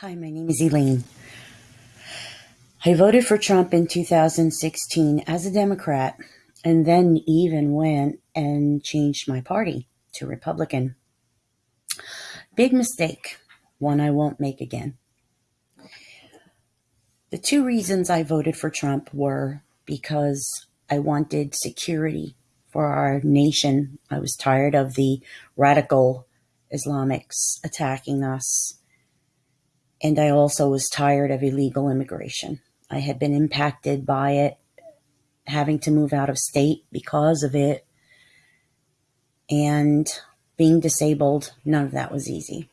Hi, my name is Elaine. I voted for Trump in 2016 as a Democrat and then even went and changed my party to Republican. Big mistake, one I won't make again. The two reasons I voted for Trump were because I wanted security for our nation. I was tired of the radical Islamics attacking us and I also was tired of illegal immigration. I had been impacted by it, having to move out of state because of it, and being disabled. None of that was easy.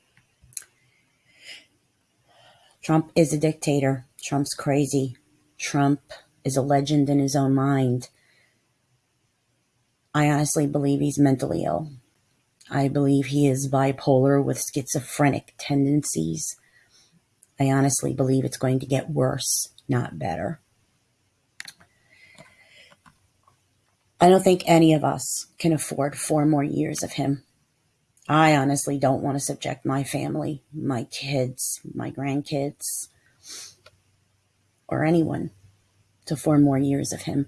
Trump is a dictator. Trump's crazy. Trump is a legend in his own mind. I honestly believe he's mentally ill. I believe he is bipolar with schizophrenic tendencies. I honestly believe it's going to get worse, not better. I don't think any of us can afford four more years of him. I honestly don't want to subject my family, my kids, my grandkids, or anyone to four more years of him.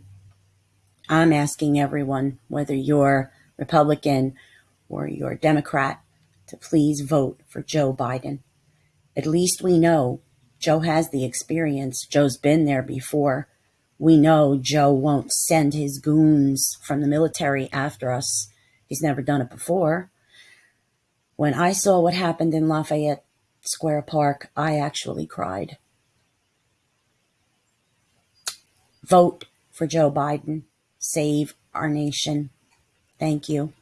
I'm asking everyone, whether you're Republican or you're Democrat, to please vote for Joe Biden. At least we know Joe has the experience. Joe's been there before. We know Joe won't send his goons from the military after us. He's never done it before. When I saw what happened in Lafayette Square Park, I actually cried. Vote for Joe Biden. Save our nation. Thank you.